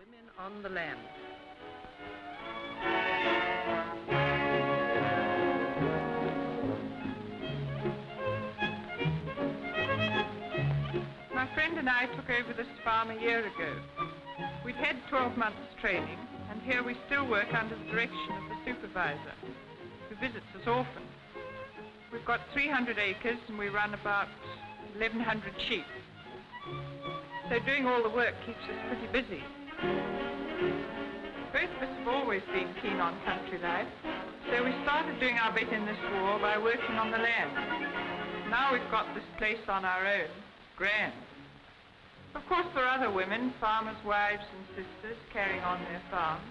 Women on the land. My friend and I took over this farm a year ago. We'd had 12 months training, and here we still work under the direction of the supervisor, who visits us often. We've got 300 acres and we run about 1,100 sheep. So doing all the work keeps us pretty busy. Both of us have always been keen on country life, so we started doing our bit in this war by working on the land. Now we've got this place on our own. Grand. Of course, there are other women, farmers' wives and sisters, carrying on their farms.